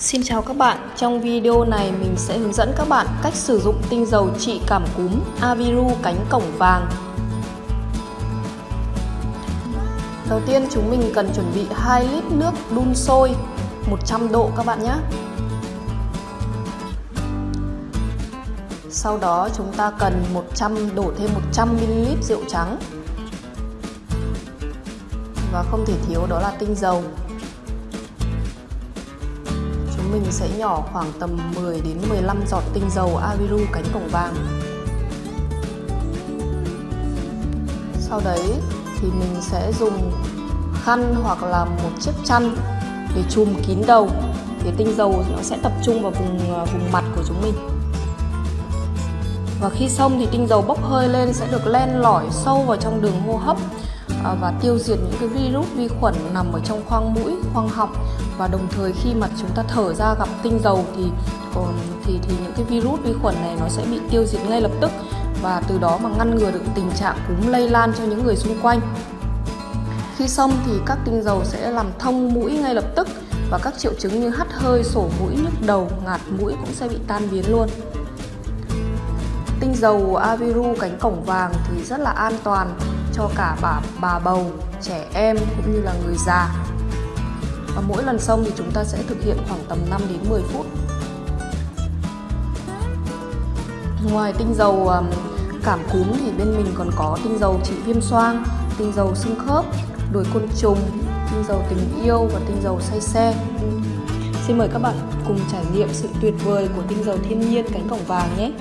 Xin chào các bạn, trong video này mình sẽ hướng dẫn các bạn cách sử dụng tinh dầu trị cảm cúm Aviru cánh cổng vàng. Đầu tiên chúng mình cần chuẩn bị 2 lít nước đun sôi 100 độ các bạn nhé. Sau đó chúng ta cần 100 đổ thêm 100ml rượu trắng. Và không thể thiếu đó là tinh dầu mình sẽ nhỏ khoảng tầm 10 đến 15 giọt tinh dầu Aviru cánh cổng vàng. Sau đấy thì mình sẽ dùng khăn hoặc là một chiếc chăn để chùm kín đầu, thì tinh dầu nó sẽ tập trung vào vùng à, vùng mặt của chúng mình. Và khi xong thì tinh dầu bốc hơi lên sẽ được len lỏi sâu vào trong đường hô hấp à, và tiêu diệt những cái virus vi khuẩn nằm ở trong khoang mũi, khoang họng và đồng thời khi mà chúng ta thở ra gặp tinh dầu thì thì thì những cái virus vi khuẩn này nó sẽ bị tiêu diệt ngay lập tức và từ đó mà ngăn ngừa được tình trạng cúm lây lan cho những người xung quanh. Khi xong thì các tinh dầu sẽ làm thông mũi ngay lập tức và các triệu chứng như hắt hơi, sổ mũi, nhức đầu, ngạt mũi cũng sẽ bị tan biến luôn. Tinh dầu Aviru cánh cổng vàng thì rất là an toàn cho cả bà bà bầu, trẻ em cũng như là người già. Và mỗi lần xông thì chúng ta sẽ thực hiện khoảng tầm 5 đến 10 phút. Ngoài tinh dầu cảm cúm thì bên mình còn có tinh dầu trị viêm xoang, tinh dầu xương khớp, đuổi côn trùng, tinh dầu tình yêu và tinh dầu say xe. Xin mời các bạn cùng trải nghiệm sự tuyệt vời của tinh dầu thiên nhiên cánh cổng vàng nhé.